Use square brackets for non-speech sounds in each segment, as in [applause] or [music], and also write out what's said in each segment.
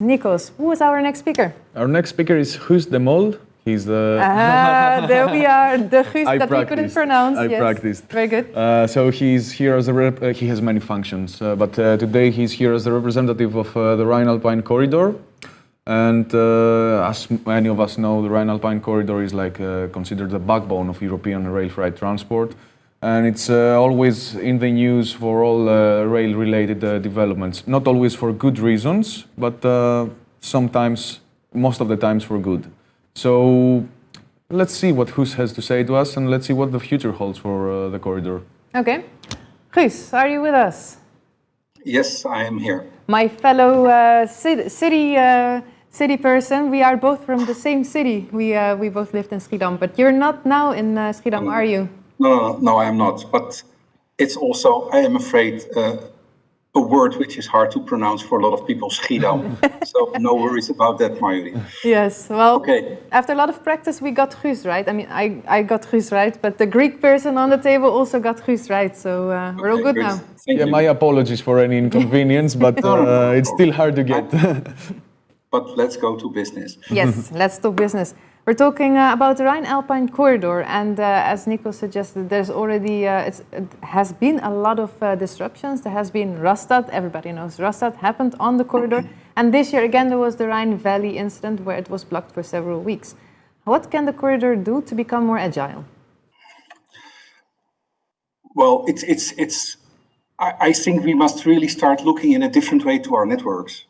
Nikos, who is our next speaker? Our next speaker is Guus de Mol. He's the. Ah, there we are, the Guus [laughs] that we couldn't pronounce. I yes. practiced. Very good. Uh, so he's here as a rep. Uh, he has many functions, uh, but uh, today he's here as the representative of uh, the Rhine-Alpine corridor. And uh, as many of us know, the Rhine-Alpine corridor is like uh, considered the backbone of European rail freight transport, and it's uh, always in the news for all uh, rail-related uh, developments. Not always for good reasons, but uh, sometimes, most of the times, for good. So let's see what Guus has to say to us, and let's see what the future holds for uh, the corridor. Okay. Guus, are you with us? Yes, I am here. My fellow uh, city, city, uh, city person, we are both from the same city. We, uh, we both lived in Schiedam, but you're not now in uh, Schiedam, are you? No, no, no, no, I am not. But it's also, I am afraid, uh, a word which is hard to pronounce for a lot of people, Schiedam. [laughs] so no worries about that, Marjorie. Yes, well, Okay. after a lot of practice, we got Guus right. I mean, I, I got Guus right, but the Greek person on the table also got Guus right, so uh, we're all Okay, good now. Thank Yeah, you. my apologies for any inconvenience, [laughs] but uh, it's still hard to get. But let's go to business. Yes, let's do business. We're talking uh, about the Rhine-Alpine corridor, and uh, as Nico suggested, there's already uh, it's, it has been a lot of uh, disruptions. There has been Rastatt. Everybody knows Rastatt happened on the corridor, [clears throat] and this year again there was the Rhine Valley incident where it was blocked for several weeks. What can the corridor do to become more agile? Well, it's, it's, it's, I, I think we must really start looking in a different way to our networks.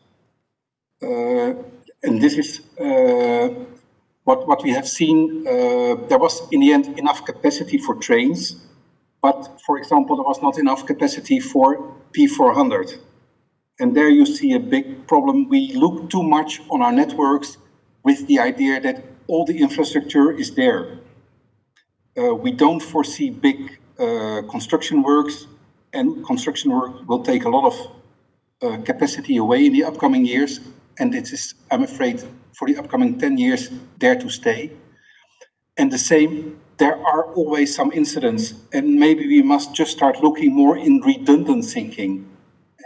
Uh, and this is uh, what, what we have seen. Uh, there was, in the end, enough capacity for trains, but for example, there was not enough capacity for P400. And there you see a big problem. We look too much on our networks with the idea that all the infrastructure is there. Uh, we don't foresee big uh, construction works, and construction work will take a lot of uh, capacity away in the upcoming years. And it is, I'm afraid, for the upcoming 10 years, there to stay. And the same, there are always some incidents, and maybe we must just start looking more in redundant thinking.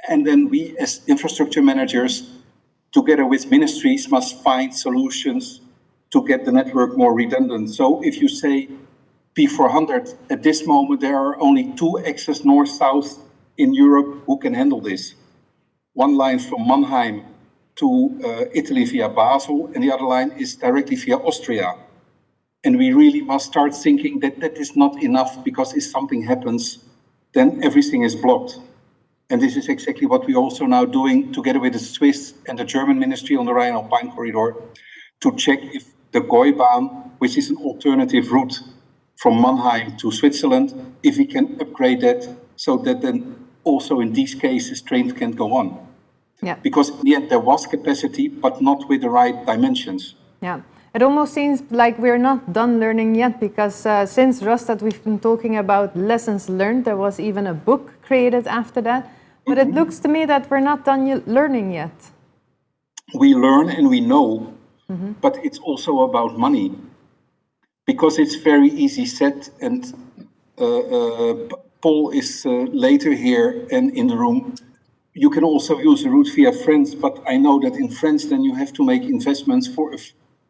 And then we, as infrastructure managers, together with ministries, must find solutions to get the network more redundant. So if you say P400, at this moment, there are only two access north-south in Europe who can handle this. One line from Mannheim to uh, Italy via Basel, and the other line is directly via Austria. And we really must start thinking that that is not enough because if something happens, then everything is blocked. And this is exactly what we're also now doing together with the Swiss and the German Ministry on the Rhine-Alpine corridor to check if the Gäubahn, which is an alternative route from Mannheim to Switzerland, if we can upgrade that so that then also in these cases trains can go on. Yeah. Because in the end there was capacity, but not with the right dimensions. Yeah, it almost seems like we're not done learning yet because uh, since Rastatt we've been talking about lessons learned. There was even a book created after that. But it looks to me that we're not done learning yet. we learn and we know, but it's also about money. Because it's very easy said, and uh, uh, Paul is uh, later here and in the room. You can also use the route via France, but I know that in France, then you have to make investments for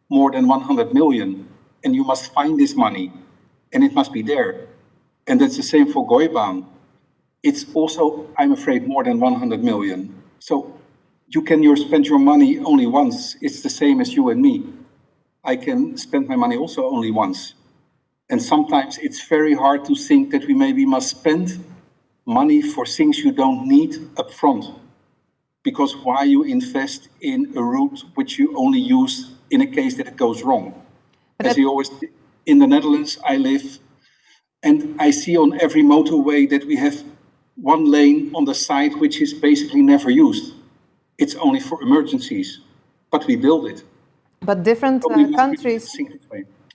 more than 100 million, and you must find this money, and it must be there. And that's the same for Gäubahn it's also, I'm afraid, more than 100 million. So you can spend your money only once. It's the same as you and me. I can spend my money also only once. And sometimes it's very hard to think that we maybe must spend money for things you don't need upfront. Because why you invest in a route which you only use in a case that it goes wrong? But As you always, in the Netherlands, I live, and I see on every motorway that we have one lane on the side which is basically never used. It's only for emergencies, but we build it. But different uh, we must really countries,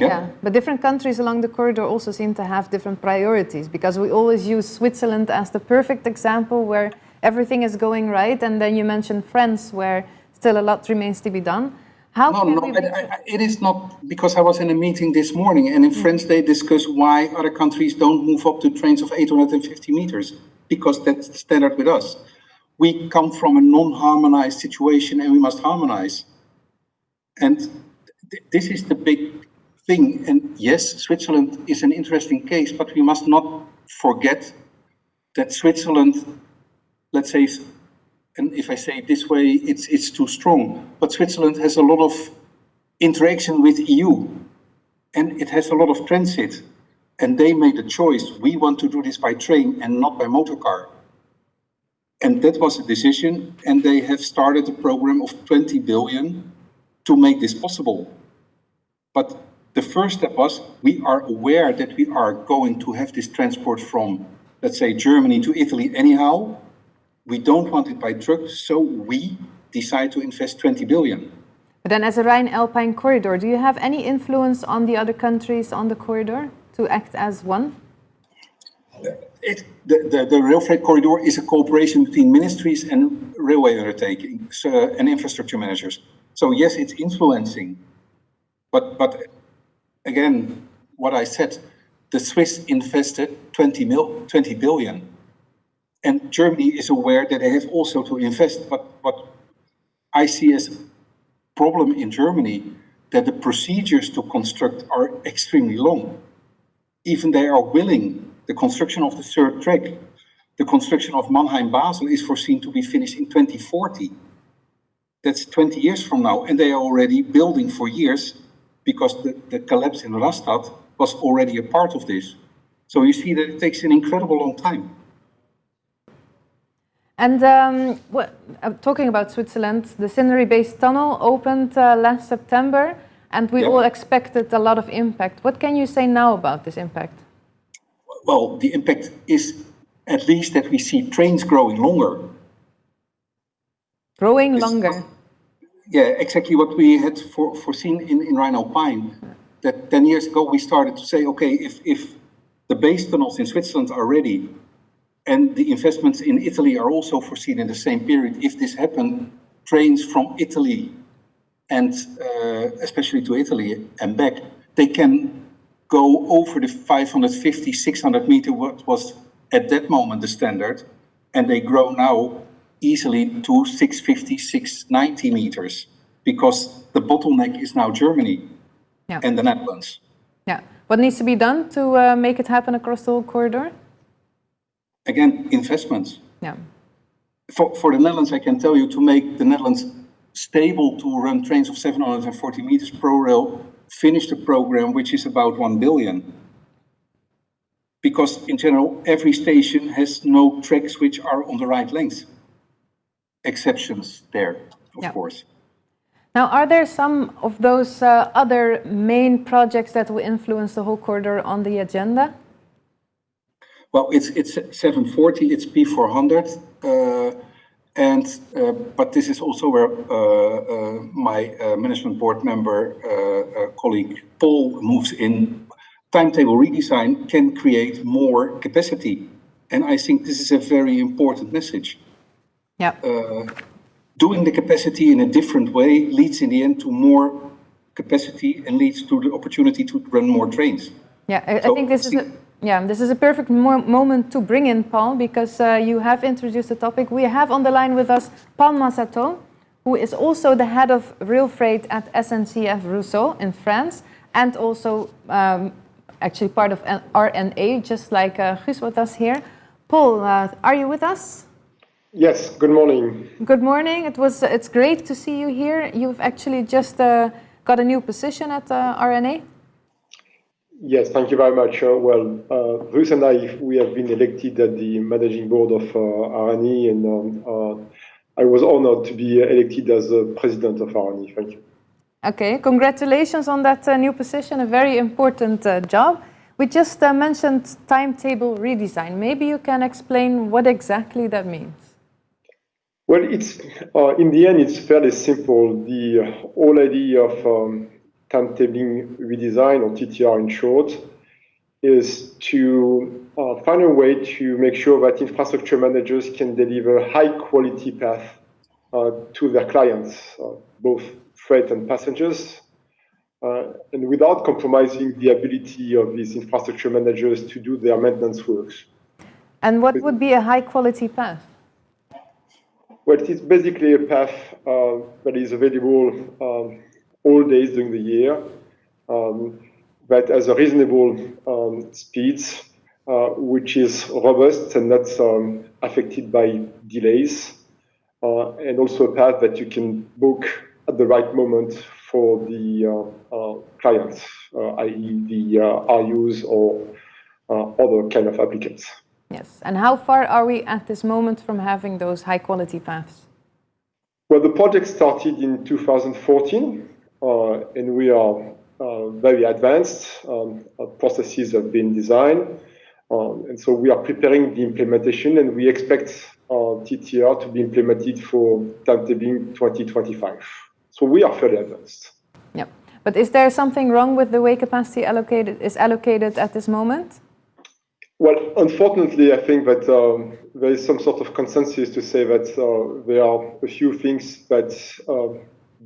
way. yeah. but different countries along the corridor also seem to have different priorities because we always use Switzerland as the perfect example where everything is going right, and then you mentioned France where still a lot remains to be done. How No, can no, we I- be- I- I- it is not, because I was in a meeting this morning, and in mm. France, they discuss why other countries don't move up to trains of 850 meters, because that's the standard with us. we come from a non-harmonized situation and we must harmonize. And th this is the big thing. And yes, Switzerland is an interesting case, but we must not forget that Switzerland, let's say, and if I say it this way, it's, it's too strong, but Switzerland has a lot of interaction with EU and it has a lot of transit. And they made a choice. We want to do this by train and not by motor car. And that was a decision, and they have started a program of 20 billion to make this possible. But the first step was we are aware that we are going to have this transport from, let's say, Germany to Italy anyhow. We don't want it by truck, so we decide to invest 20 billion. But then as a Rhine-Alpine corridor, do you have any influence on the other countries on the corridor to act as one? it, the, the, the, rail freight corridor is a cooperation between ministries and railway undertakings uh, and infrastructure managers. So yes, it's influencing, but but again, what I said, the Swiss invested 20 mil, 20 billion, and Germany is aware that they have also to invest. But what I see as a problem in Germany that the procedures to construct are extremely long. Even they are willing the construction of the third track, the construction of Mannheim-Basel is foreseen to be finished in 2040. That's 20 years from now, and they are already building for years because the, the collapse in Rastatt was already a part of this. So you see that it takes an incredible long time. And um, what, uh, talking about Switzerland, the Ceneri Base tunnel opened uh, last September, and we all expected a lot of impact. What can you say now about this impact? well, the impact is at least that we see trains growing longer. Growing it's longer? Yeah, exactly what we had for, foreseen in, in Rhine-Alpine. That 10 years ago we started to say, okay, if, if the base tunnels in Switzerland are ready and the investments in Italy are also foreseen in the same period, if this happened, trains from Italy and uh, especially to Italy and back, they can go over the 550, 600 meter, what was at that moment the standard, and they grow now easily to 650, 690 meters, because the bottleneck is now Germany yeah. and the Netherlands. Yeah. What needs to be done to uh, make it happen across the whole corridor? Again, investments. Yeah. For, for the Netherlands, I can tell you to make the Netherlands stable to run trains of 740 meters ProRail finish the program, which is about 1 billion. Because in general, every station has no tracks which are on the right length. Exceptions there, of yeah. course. Now, are there some of those uh, other main projects that will influence the whole corridor on the agenda? Well, it's it's 740, it's P400. Uh, and, uh, but this is also where uh, uh, my management board member, colleague Paul moves in. Timetable redesign can create more capacity. And I think this is a very important message. Yeah. doing the capacity in a different way leads in the end to more capacity and leads to the opportunity to run more trains. Yeah, I, so I think this is a yeah, this is a perfect mo moment to bring in Paul because uh, you have introduced the topic. We have on the line with us Paul Mazataud, who is also the head of rail freight at SNCF Réseau in France and also um, actually part of RNE, just like uh, Guus with us here. Paul, uh, are you with us? Yes, good morning. Good morning. It was, it's great to see you here. You've actually just uh, got a new position at uh, RNE. Yes, thank you very much. Uh, well, uh, Bruce and I, we have been elected at the managing board of uh, RNE, and um, uh, I was honored to be elected as the president of RNE. Thank you. Okay, congratulations on that uh, new position, a very important uh, job. We just uh, mentioned timetable redesign. Maybe you can explain what exactly that means. Well, it's in the end, it's fairly simple. The whole idea of um, timetabling redesign, or TTR in short, is to uh, find a way to make sure that infrastructure managers can deliver high quality path uh, to their clients, uh, both freight and passengers, uh, and without compromising the ability of these infrastructure managers to do their maintenance works. And what would be a high quality path? Well, it is basically a path uh, that is available um, all days during the year, um, but has a reasonable um, speeds, uh, which is robust and not um, affected by delays, uh, and also a path that you can book at the right moment for the uh, uh, clients, uh, i.e. the RUs or other kind of applicants. Yes, and how far are we at this moment from having those high quality paths? Well, the project started in 2014, uh, and we are uh, very advanced. Um, processes have been designed, um, and so we are preparing the implementation, and we expect uh, TTR to be implemented for timetabling 2025. So we are fairly advanced. Yeah, but is there something wrong with the way capacity allocated is allocated at this moment? Well, unfortunately, I think that um, there is some sort of consensus to say that uh, there are a few things that uh,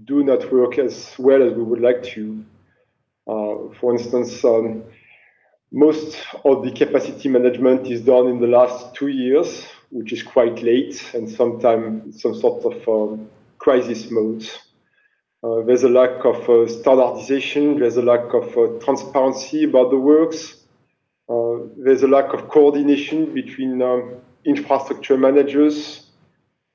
do not work as well as we would like to. Uh, for instance, um, most of the capacity management is done in the last two years, which is quite late and sometimes some sort of um, crisis mode. Uh, there's a lack of uh, standardization, there's a lack of uh, transparency about the works. Uh, there's a lack of coordination between um, infrastructure managers.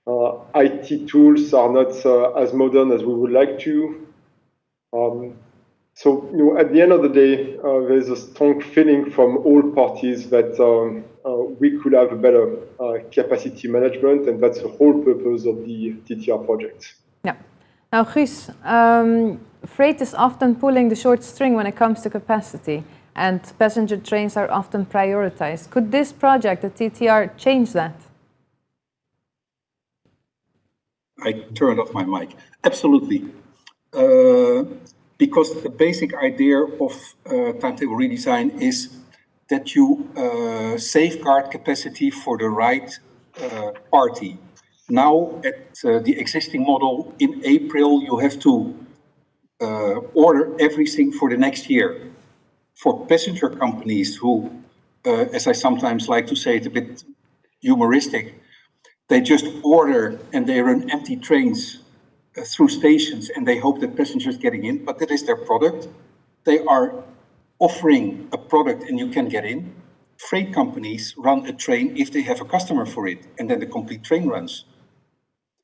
Uh, IT tools are not uh, as modern as we would like to. Um, so, you know, at the end of the day, uh, there's a strong feeling from all parties that um, uh, we could have a better uh, capacity management, and that's the whole purpose of the TTR project. Yeah. Now, Guus, um, freight is often pulling the short string when it comes to capacity and passenger trains are often prioritized. Could this project, the TTR, change that? I turned off my mic. Absolutely. Uh, because the basic idea of uh, timetable redesign is that you uh, safeguard capacity for the right uh, party. Now, at uh, the existing model, in April, you have to uh, order everything for the next year for passenger companies who, uh, as I sometimes like to say it a bit humoristic, they just order and they run empty trains uh, through stations and they hope that passengers getting in, but that is their product. They are offering a product and you can get in. Freight companies run a train if they have a customer for it, and then the complete train runs.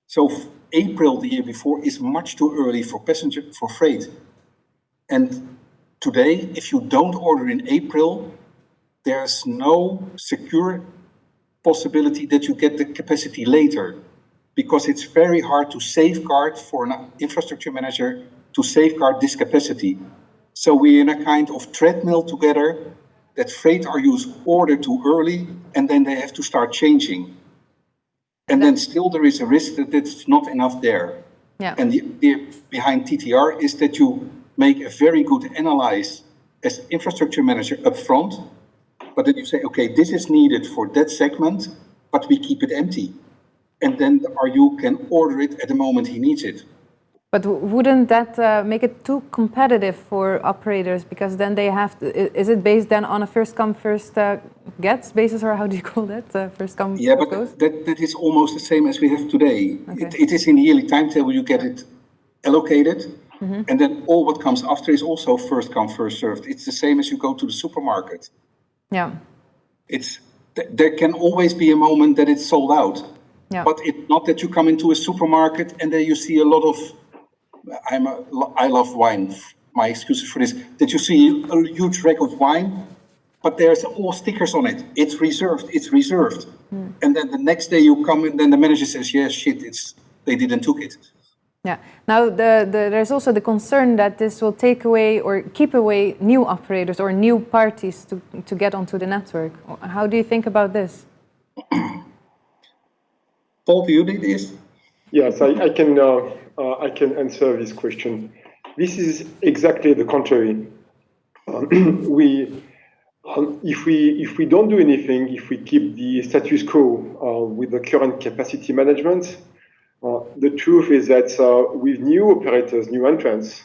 So April the year before is much too early for passenger for freight. And Today, if you don't order in April, there's no secure possibility that you get the capacity later because it's very hard to safeguard for an infrastructure manager to safeguard this capacity. So we're in a kind of treadmill together that freight RUs order too early and then they have to start changing. And then still there is a risk that it's not enough there. Yeah. And the idea behind TTR is that you make a very good analyze as infrastructure manager upfront, but then you say, okay, this is needed for that segment, but we keep it empty. And then the RU can order it at the moment he needs it. But wouldn't that uh, make it too competitive for operators? Because then they have to, is it based then on a first come, first uh, gets basis, or how do you call that? Uh, first come, yeah, first but that, that is almost the same as we have today. Okay. It, it is in the yearly timetable, you get it allocated, Mm -hmm. And then all what comes after is also first come, first served. It's the same as you go to the supermarket. Yeah. It's there can always be a moment that it's sold out. Yeah. But it's not that you come into a supermarket and then you see a lot of I'm a, I love wine. My excuses for this that you see a huge rack of wine, but there's all stickers on it. It's reserved. It's reserved. Mm. And then the next day you come and then the manager says, "Yes, yeah, shit, it's they didn't took it." Yeah. Now, the, the, there's also the concern that this will take away or keep away new operators or new parties to, to get onto the network. How do you think about this? [coughs] Paul, do you need this? Yes, I, I can. Uh, uh, I can answer this question. This is exactly the contrary. Um, [clears throat] we, um, if we if we don't do anything, if we keep the status quo uh, with the current capacity management, the truth is that uh, with new operators, new entrants,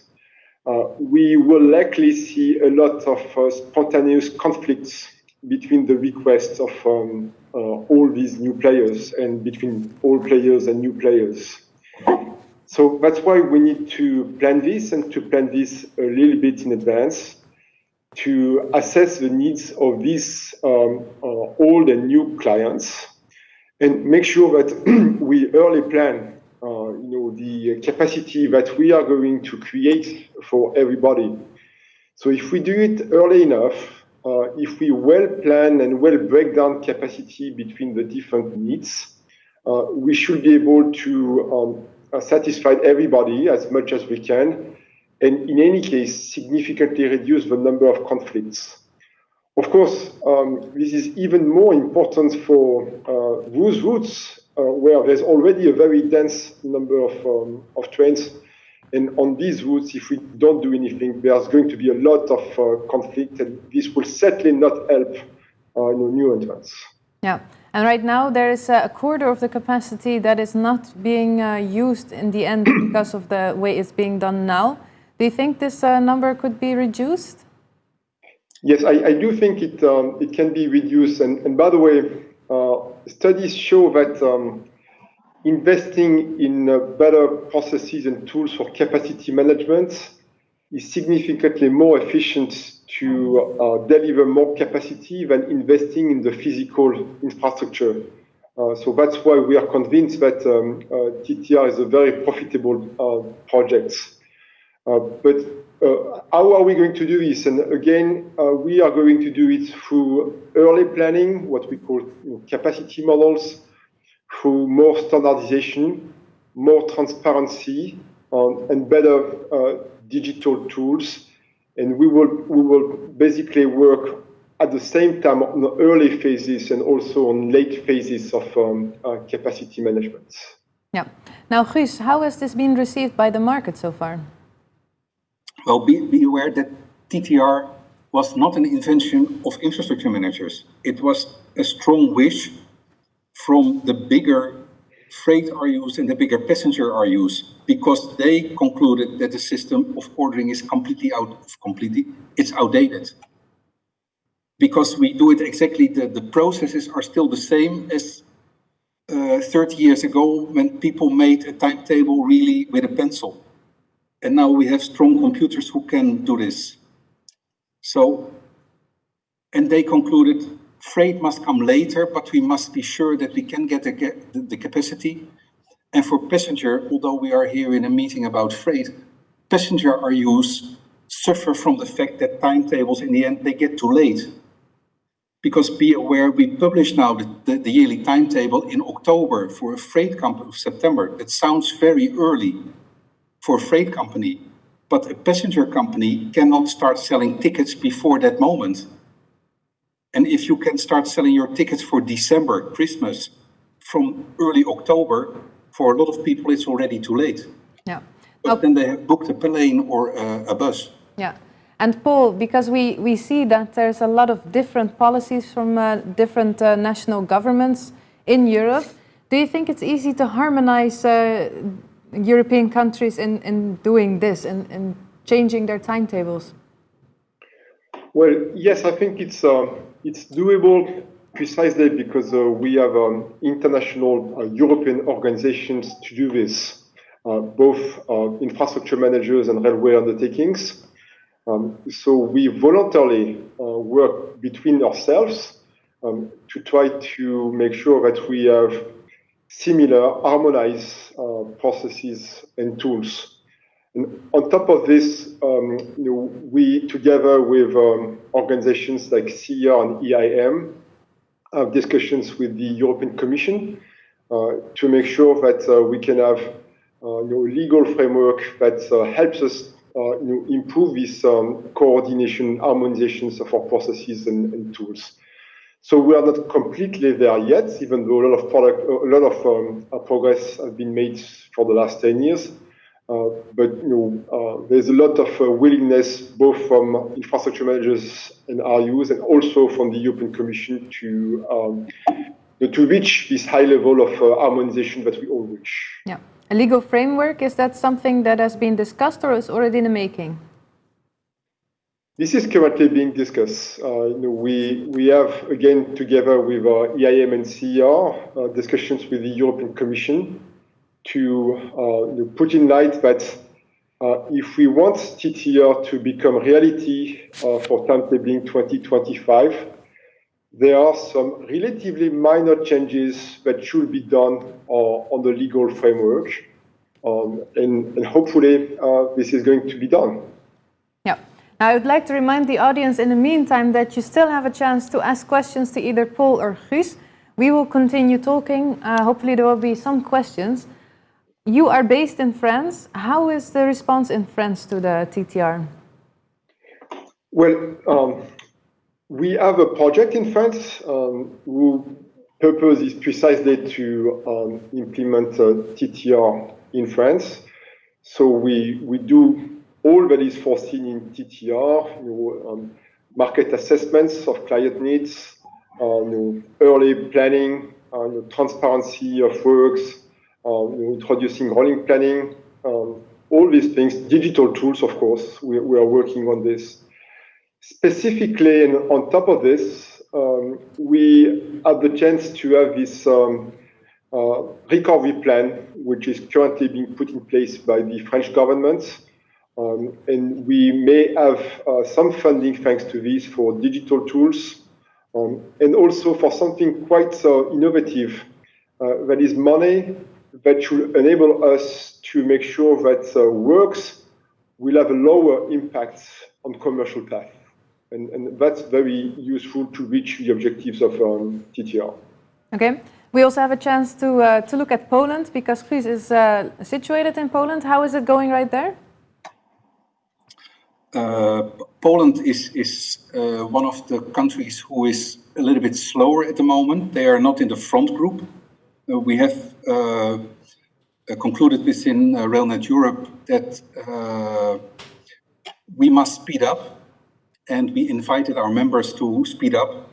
uh, we will likely see a lot of spontaneous conflicts between the requests of um, uh, all these new players and between all players and new players. So that's why we need to plan this and to plan this a little bit in advance to assess the needs of these um, uh, old and new clients and make sure that [clears throat] we early plan uh, you know, the capacity that we are going to create for everybody. So if we do it early enough, uh, if we well plan and well break down capacity between the different needs, uh, we should be able to um, uh, satisfy everybody as much as we can, and in any case, significantly reduce the number of conflicts. Of course, um, this is even more important for uh, those routes uh, where there's already a very dense number of, um, of trains and on these routes, if we don't do anything, there's going to be a lot of uh, conflict, and this will certainly not help uh, new entrants. Yeah, and right now there is a quarter of the capacity that is not being uh, used in the end because of the way it's being done now. Do you think this uh, number could be reduced? Yes, I, I do think it um, it can be reduced. And, and by the way, uh, studies show that um, investing in uh, better processes and tools for capacity management is significantly more efficient to uh, deliver more capacity than investing in the physical infrastructure. Uh, so that's why we are convinced that um, uh, TTR is a very profitable uh, project. Uh, how are we going to do this? And again, we are going to do it through early planning, what we call you know, capacity models, through more standardization, more transparency, um, and better uh, digital tools. And we will, we will basically work at the same time on early phases and also on late phases of um, uh, capacity management. Yeah. Now, Guus, how has this been received by the market so far? Well, be, be aware that TTR was not an invention of infrastructure managers. It was a strong wish from the bigger freight RUs and the bigger passenger RUs because they concluded that the system of ordering is completely out of completely it's outdated because we do it exactly the, the processes are still the same as uh, 30 years ago when people made a timetable really with a pencil and now we have strong computers who can do this so and they concluded Freight must come later, but we must be sure that we can get the, the, capacity. And for passenger, although we are here in a meeting about freight, passenger RUs suffer from the fact that timetables in the end, they get too late. Because be aware, we publish now the, the, the yearly timetable in October for a freight company of September. That sounds very early for a freight company, but a passenger company cannot start selling tickets before that moment. And if you can start selling your tickets for December, Christmas, from early October, for a lot of people, it's already too late. Yeah. But oh. then they have booked a plane or a, a bus. Yeah. And Paul, because we, we see that there's a lot of different policies from uh, different uh, national governments in Europe, do you think it's easy to harmonize uh, European countries in, in doing this and in, in changing their timetables? Well, yes, I think it's uh, it's doable precisely because uh, we have um, international uh, European organizations to do this, uh, both uh, infrastructure managers and railway undertakings. Um, so we voluntarily uh, work between ourselves um, to try to make sure that we have similar harmonized uh, processes and tools. And on top of this, um, you know, we, together with um, organizations like CER and EIM, have discussions with the European Commission uh, to make sure that uh, we can have uh, you know, legal framework that uh, helps us uh, you know, improve this um, coordination, harmonizations of our processes and, and, tools. So we are not completely there yet, even though a lot of product, a lot of um, progress has been made for the last 10 years. Uh, but you know, uh, there's a lot of uh, willingness both from infrastructure managers and RUs and also from the European Commission to um, to reach this high level of harmonization that we all wish. Yeah. A legal framework, is that something that has been discussed or is already in the making? This is currently being discussed. Uh, you know, we we have again together with uh, EIM and CER uh, discussions with the European Commission to uh, you know, put in light that uh, if we want TTR to become reality for timetabling 2025, there are some relatively minor changes that should be done on the legal framework, um, and, and, hopefully this is going to be done. Now, I would like to remind the audience in the meantime that you still have a chance to ask questions to either Paul or Guus. We will continue talking. Uh, hopefully, there will be some questions. You are based in France. How is the response in France to the TTR? Well, um, we have a project in France um, whose purpose is precisely to um, implement uh, TTR in France. So we, we do all that is foreseen in TTR, you know, um, market assessments of client needs, uh, you know, early planning, uh, you know, transparency of works, uh, introducing rolling planning, um, all these things, digital tools, of course, we, we, are working on this. Specifically, and on top of this, um, we had the chance to have this um, uh, recovery plan, which is currently being put in place by the French government, um, and we may have uh, some funding thanks to this for digital tools um, and also for something quite uh, innovative uh, that is money that should enable us to make sure that uh, works will have a lower impact on commercial path. And, and that's very useful to reach the objectives of um, TTR. Okay. We also have a chance to, uh, to look at Poland because Guus is uh, situated in Poland. How is it going right there? Uh, Poland is, is uh, one of the countries who is a little bit slower at the moment. They are not in the front group. Uh, we have concluded within RailNet Europe that we must speed up and we invited our members to speed up.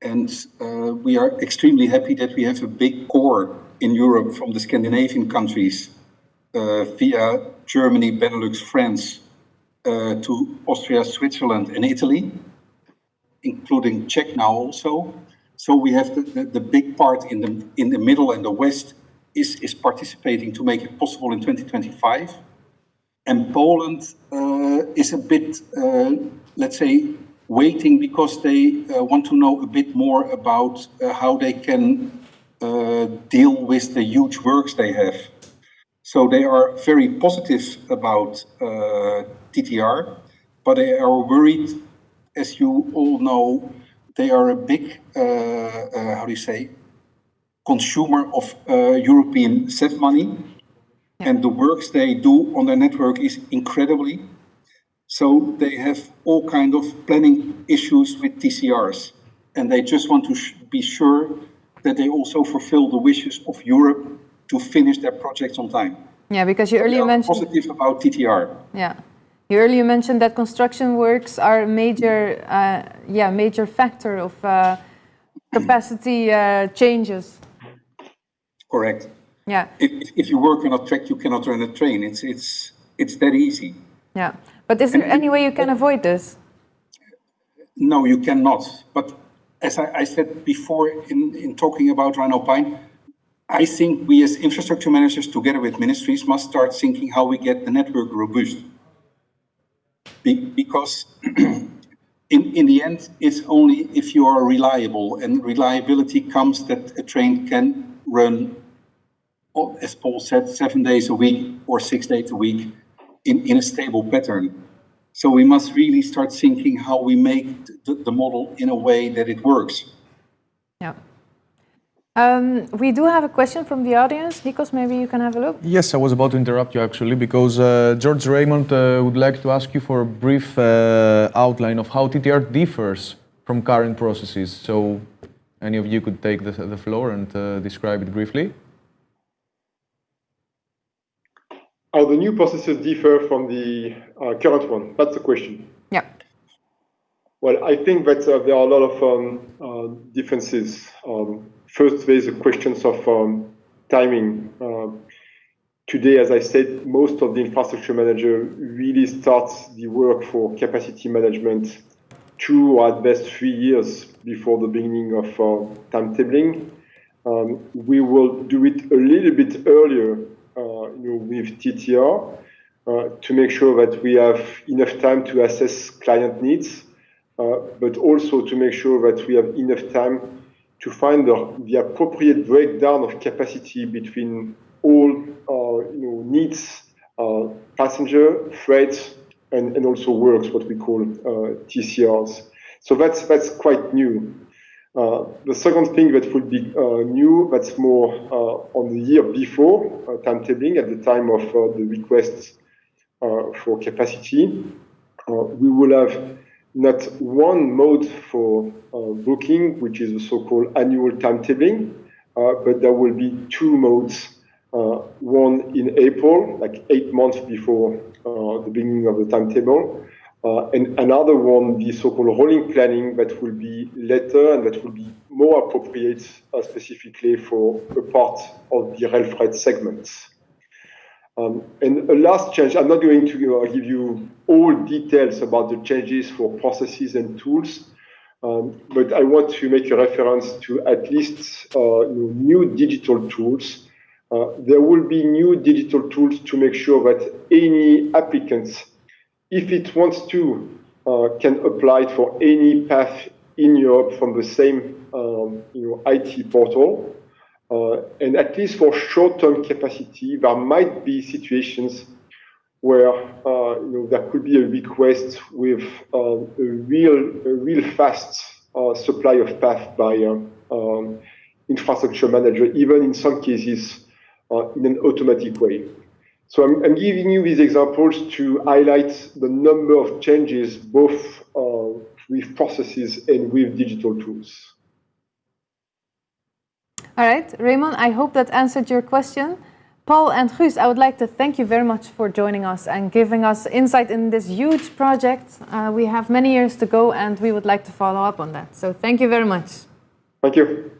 And uh, we are extremely happy that we have a big core in Europe from the Scandinavian countries uh, via Germany, Benelux, France, to Austria, Switzerland, and Italy, including Czech now also. So we have the, the, the, big part in the in the middle and the west is is participating to make it possible in 2025. And Poland uh, is a bit, uh, let's say, waiting because they uh, want to know a bit more about uh, how they can uh, deal with the huge works they have. So they are very positive about TTR, but they are worried, as you all know, they are a big, uh, uh, how do you say, consumer of uh, European CEF money. Yeah. And the works they do on their network is incredibly. So they have all kind of planning issues with TCRs. And they just want to be sure that they also fulfill the wishes of Europe to finish their projects on time. Yeah, because you earlier mentioned positive about TTR. Yeah, you earlier mentioned that construction works are a major, uh, yeah, major factor of uh, capacity uh, changes. Correct. Yeah. If, if you work on a track, you cannot run a train. It's it's it's that easy. Yeah, but is there and any way you can avoid this? No, you cannot. But as I, I said before in, in talking about Rhine-Alpine, I think we as infrastructure managers together with ministries must start thinking how we get the network robust. Be because [clears throat] in, in the end, it's only if you are reliable and reliability comes that a train can run, oh, as Paul said, seven days a week or six days a week in, in a stable pattern. So we must really start thinking how we make the, the model in a way that it works. Yeah. Um, we do have a question from the audience. Nikos, maybe you can have a look. Yes, I was about to interrupt you actually because uh, George Raymond uh, would like to ask you for a brief uh, outline of how TTR differs from current processes. So any of you could take the, the floor and uh, describe it briefly. How the new processes differ from the uh, current one? That's the question. Yeah. Well, I think that uh, there are a lot of um, differences. Um, First, there's a questions of um, timing. Uh, today, as I said, most of the infrastructure manager really starts the work for capacity management two or at best three years before the beginning of uh, timetabling. Um, we will do it a little bit earlier uh, you know, with TTR uh, to make sure that we have enough time to assess client needs, uh, but also to make sure that we have enough time to find the, the appropriate breakdown of capacity between all uh, you know, needs, uh, passenger, freight, and, and also works, what we call uh, TCRs. So that's, that's quite new. Uh, the second thing that would be uh, new, that's more uh, on the year before timetabling at the time of the request for capacity. we will have not one mode for booking, which is the so-called annual timetabling, but there will be two modes uh, one in April, like eight months before uh, the beginning of the timetable, uh, and another one, the so-called rolling planning, that will be later and that will be more appropriate specifically for a part of the rail freight segments. Um, and a last change, I'm not going to uh, give you all details about the changes for processes and tools, um, but I want to make a reference to at least uh, new digital tools uh, there will be new digital tools to make sure that any applicant, if it wants to, uh, can apply for any path in Europe from the same um, you know, IT portal. Uh, and at least for short-term capacity, there might be situations where uh, you know, there could be a request with uh, a real, a real fast uh, supply of path by um, infrastructure manager, even in some cases uh, in an automatic way. So I'm, I'm, giving you these examples to highlight the number of changes both uh, with processes and with digital tools. All right, Raymond, I hope that answered your question. Paul and Guus, I would like to thank you very much for joining us and giving us insight in this huge project. Uh, we have many years to go and we would like to follow up on that. So thank you very much. Thank you.